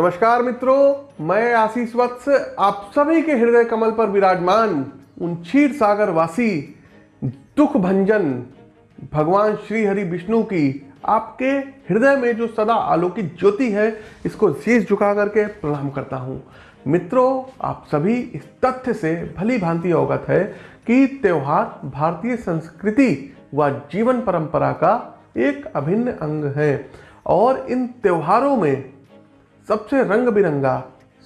नमस्कार मित्रों, मैं आशीष वत्स, आप सभी के हृदय कमल पर विराजमान उन क्षीर सागर वासी, दुख भंजन, भगवान श्री हरि विष्णु की आपके हृदय में जो सदा आलोकित ज्योति है, इसको शीश झुका करके प्रणाम करता हूँ। मित्रों, आप सभी इस तथ्य से भली भांति अवगत है कि त्यौहार भारतीय संस्कृति व जीवन परंपरा का एक अभिन्न अंग है और इन त्योहारों में सबसे रंग बिरंगा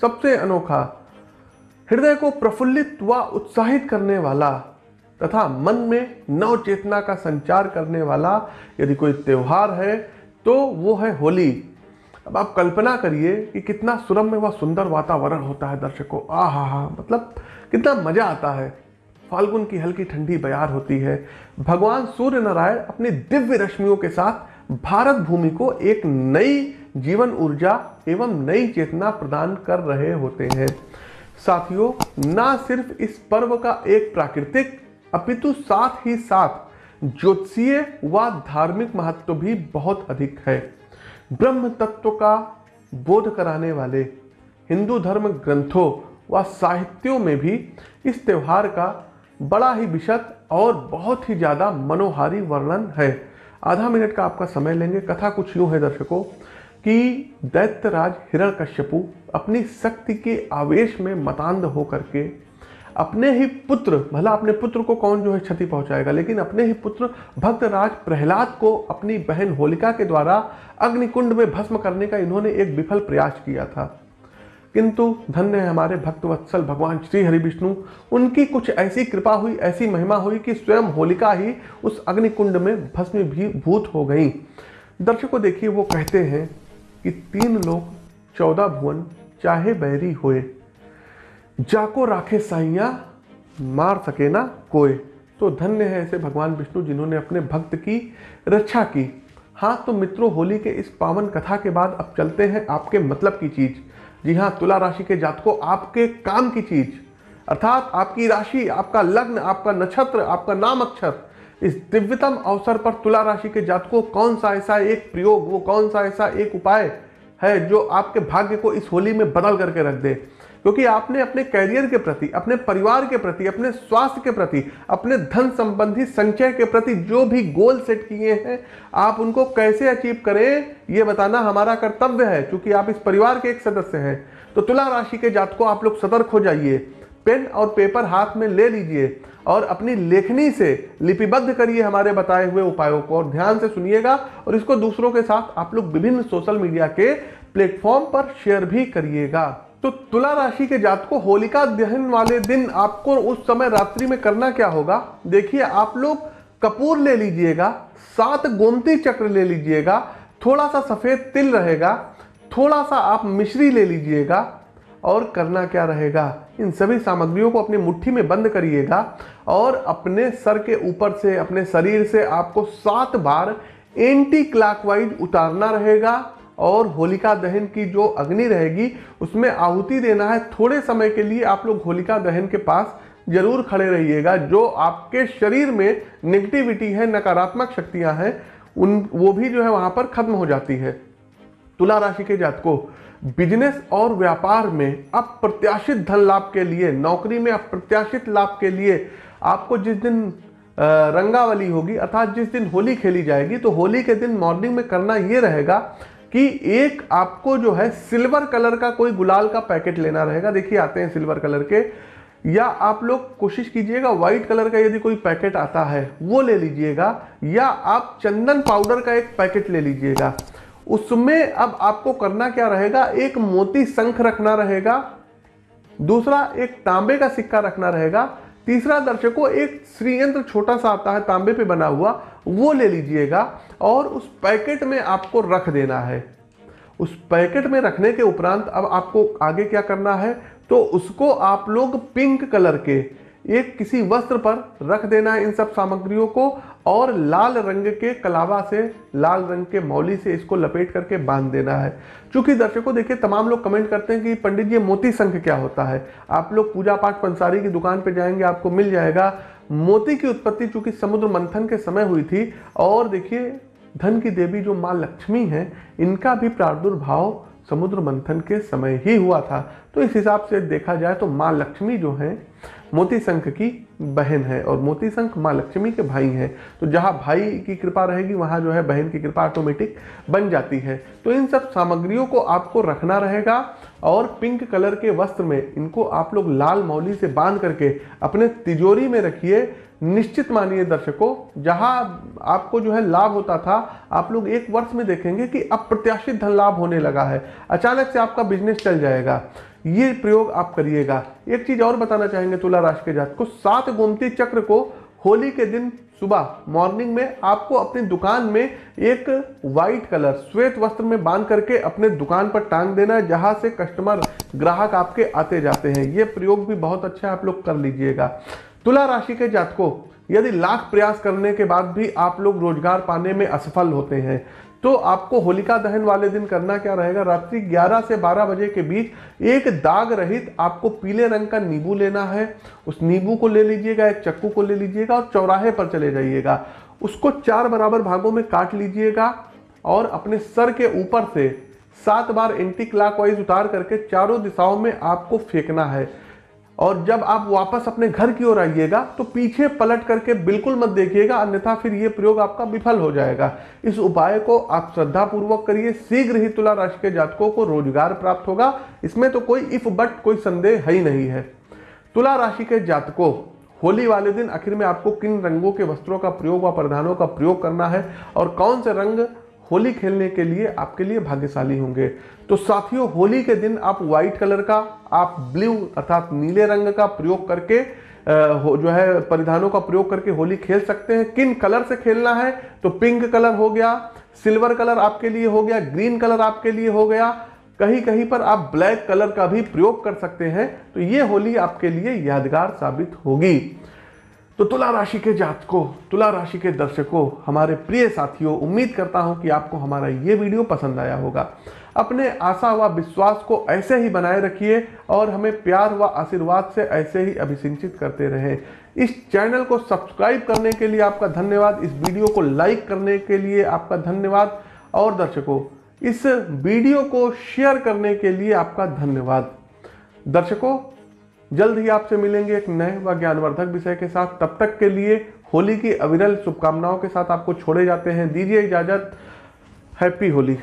सबसे अनोखा, हृदय को प्रफुल्लित व उत्साहित करने वाला तथा मन में नव चेतना का संचार करने वाला यदि कोई त्योहार है तो वो है होली। अब आप कल्पना करिए कि कितना सुरम्य व सुंदर वातावरण होता है दर्शकों। आ हा हा मतलब कितना मज़ा आता है। फाल्गुन की हल्की ठंडी बयार होती है। भगवान सूर्य नारायण अपनी दिव्य रश्मियों के साथ भारत भूमि को एक नई जीवन ऊर्जा एवं नई चेतना प्रदान कर रहे होते हैं। साथियों, ना सिर्फ़ इस पर्व का एक प्राकृतिक, अपितु साथ ही साथ ज्योतिषीय व धार्मिक महत्व भी बहुत अधिक है। ब्रह्म तत्व का बोध कराने वाले हिंदू धर्म ग्रंथों व साहित्यों में भी इस त्योहार का बड़ा ही विशद और बहुत ही ज़्यादा मनोहारी वर्णन है। आधा मिनट का आपका समय लेंगे। कथा कुछ यूँ है दर्शकों, कि दैत्यराज हिरण्यकश्यपु अपनी शक्ति के आवेश में मतान्ध होकर के अपने ही पुत्र, भला अपने पुत्र को कौन जो है क्षति पहुंचाएगा, लेकिन अपने ही पुत्र भक्तराज प्रहलाद को अपनी बहन होलिका के द्वारा अग्निकुंड में भस्म करने का इन्होंने एक विफल प्रयास किया था। किंतु धन्य है हमारे भक्तवत्सल भगवान श्री हरि विष्णु उनकी कुछ ऐसी कृपा हुई, ऐसी महिमा हुई कि स्वयं होलिका ही उस अग्निकुंड में भस्म भी भूत हो गई। दर्शकों देखिए, वो कहते हैं कि तीन लोग, चौदह भुवन, चाहे बैरी होए। जाको राखे साइया, मार सके ना कोई तो धन्य है ऐसे भगवान विष्णु जिन्होंने अपने भक्त की रक्षा की। हाँ तो मित्रों, होली के इस पावन कथा के बाद अब चलते हैं आपके मतलब की चीज़। जी हाँ तुला राशि के जातकों, आपके काम की चीज़। अर्थात आपकी राशि, आपका लग्न, आपका नक्षत्र, आपका नाम अक्षर, इस दिव्यतम अवसर पर तुला राशि के जातकों कौन सा ऐसा एक प्रयोग, वो कौन सा ऐसा एक उपाय है जो आपके भाग्य को इस होली में बदल करके रख दे? क्योंकि आपने अपने कैरियर के प्रति, अपने परिवार के प्रति, अपने स्वास्थ्य के प्रति, अपने धन संबंधी संचय के प्रति जो भी गोल सेट किए हैं, आप उनको कैसे अचीव करें, ये बताना हमारा कर्तव्य है। क्योंकि आप इस परिवार के एक सदस्य हैं तो तुला राशि के जातकों, आप लोग सतर्क हो जाइए। पेन और पेपर हाथ में ले लीजिए और अपनी लेखनी से लिपिबद्ध करिए हमारे बताए हुए उपायों को और ध्यान से सुनिएगा और इसको दूसरों के साथ आप लोग विभिन्न सोशल मीडिया के प्लेटफॉर्म पर शेयर भी करिएगा। तो तुला राशि के जात को होलिका दहन वाले दिन आपको उस समय रात्रि में करना क्या होगा? देखिए, आप लोग कपूर ले लीजिएगा, सात गोमती चक्र ले लीजिएगा, थोड़ा सा सफ़ेद तिल रहेगा, थोड़ा सा आप मिश्री ले लीजिएगा और करना क्या रहेगा? इन सभी सामग्रियों को अपनी मुट्ठी में बंद करिएगा और अपने सर के ऊपर से, अपने शरीर से आपको सात बार एंटी क्लॉकवाइज उतारना रहेगा। और होलिका दहन की जो अग्नि रहेगी, उसमें आहुति देना है। थोड़े समय के लिए आप लोग होलिका दहन के पास ज़रूर खड़े रहिएगा, जो आपके शरीर में नेगेटिविटी है, नकारात्मक शक्तियाँ हैं, उन, वो भी जो है वहाँ पर खत्म हो जाती है। तुला राशि के जातकों बिज़नेस और व्यापार में अप्रत्याशित धन लाभ के लिए, नौकरी में अप्रत्याशित लाभ के लिए आपको जिस दिन रंगावली होगी, अर्थात जिस दिन होली खेली जाएगी तो होली के दिन मॉर्निंग में करना ये रहेगा कि एक आपको जो है सिल्वर कलर का कोई गुलाल का पैकेट लेना रहेगा। देखिए, आते हैं सिल्वर कलर के। या आप लोग कोशिश कीजिएगा, व्हाइट कलर का यदि कोई पैकेट आता है, वो ले लीजिएगा। या आप चंदन पाउडर का एक पैकेट ले लीजिएगा। उसमें अब आपको करना क्या रहेगा, एक मोती शंख रखना रहेगा। दूसरा, एक तांबे का सिक्का रखना रहेगा। तीसरा दर्शकों, एक श्रीयंत्र छोटा सा आता है, तांबे पे बना हुआ, वो ले लीजिएगा और उस पैकेट में आपको रख देना है। उस पैकेट में रखने के उपरांत अब आपको आगे क्या करना है तो उसको आप लोग पिंक कलर के एक किसी वस्त्र पर रख देना है इन सब सामग्रियों को और लाल रंग के कलावा से, लाल रंग के मौली से इसको लपेट करके बाँध देना है। चूँकि दर्शकों, देखिए, तमाम लोग कमेंट करते हैं कि पंडित जी मोती संख क्या होता है? आप लोग पूजा पाठ पंसारी की दुकान पर जाएँगे, आपको मिल जाएगा। मोती की उत्पत्ति चूँकि समुद्र मंथन के समय हुई थी और देखिए धन की देवी जो माँ लक्ष्मी है, इनका भी प्रादुर्भाव समुद्र मंथन के समय ही हुआ था। तो इस हिसाब से देखा जाए तो माँ लक्ष्मी जो है, मोती शंख की बहन है और मोती शंख माँ लक्ष्मी के भाई हैं। तो जहाँ भाई की कृपा रहेगी, वहाँ जो है बहन की कृपा ऑटोमेटिक बन जाती है। तो इन सब सामग्रियों को आपको रखना रहेगा और पिंक कलर के वस्त्र में इनको आप लोग लाल मौली से बाँध करके अपने तिजोरी में रखिए। निश्चित मानिए दर्शकों, जहाँ आपको जो है लाभ होता था, आप लोग एक वर्ष में देखेंगे कि अप्रत्याशित धन लाभ होने लगा है। अचानक से आपका बिज़नेस चल जाएगा। ये प्रयोग आप करिएगा। एक चीज़ और बताना चाहेंगे तुला राशि के जात को, सात गोमती चक्र को होली के दिन सुबह मॉर्निंग में आपको अपनी दुकान में एक वाइट कलर श्वेत वस्त्र में बाँध करके अपने दुकान पर टांग देना है जहाँ से कस्टमर ग्राहक आपके आते जाते हैं। ये प्रयोग भी बहुत अच्छा आप लोग कर लीजिएगा। तुला राशि के जातकों, यदि लाख प्रयास करने के बाद भी आप लोग रोज़गार पाने में असफल होते हैं तो आपको होलिका दहन वाले दिन करना क्या रहेगा? रात्रि 11 से 12 बजे के बीच एक दाग रहित आपको पीले रंग का नींबू लेना है। उस नींबू को ले लीजिएगा, एक चक्कू को ले लीजिएगा और चौराहे पर चले जाइएगा। उसको चार बराबर भागों में काट लीजिएगा और अपने सर के ऊपर से सात बार एंटी क्लाक उतार करके चारों दिशाओं में आपको फेंकना है। और जब आप वापस अपने घर की ओर आइएगा तो पीछे पलट करके बिल्कुल मत देखिएगा, अन्यथा फिर ये प्रयोग आपका विफल हो जाएगा। इस उपाय को आप श्रद्धा पूर्वक करिए। शीघ्र ही तुला राशि के जातकों को रोज़गार प्राप्त होगा। इसमें तो कोई इफ़ बट कोई संदेह है ही नहीं है। तुला राशि के जातकों, होली वाले दिन आखिर में आपको किन रंगों के वस्त्रों का प्रयोग व परिधानों का प्रयोग करना है? और कौन से रंग होली खेलने के लिए आपके लिए भाग्यशाली होंगे। तो साथियों, होली के दिन आप व्हाइट कलर का, आप ब्लू अर्थात नीले रंग का प्रयोग करके जो है, परिधानों का प्रयोग करके होली खेल सकते हैं। किन कलर से खेलना है? तो पिंक कलर हो गया सिल्वर कलर आपके लिए हो गया ग्रीन कलर आपके लिए हो गया। कहीं कहीं पर आप ब्लैक कलर का भी प्रयोग कर सकते हैं। तो ये होली आपके लिए यादगार साबित होगी। तो तुला राशि के जातकों, तुला राशि के दर्शकों, हमारे प्रिय साथियों, उम्मीद करता हूँ कि आपको हमारा ये वीडियो पसंद आया होगा। अपने आशा व विश्वास को ऐसे ही बनाए रखिए और हमें प्यार व आशीर्वाद से ऐसे ही अभिसिंचित करते रहें। इस चैनल को सब्सक्राइब करने के लिए आपका धन्यवाद, इस वीडियो को लाइक करने के लिए आपका धन्यवाद और दर्शकों, इस वीडियो को शेयर करने के लिए आपका धन्यवाद। दर्शकों जल्द ही आपसे मिलेंगे एक नए व ज्ञानवर्धक विषय के साथ। तब तक के लिए होली की अविरल शुभकामनाओं के साथ आपको छोड़े जाते हैं। दीजिए इजाज़त। हैप्पी होली।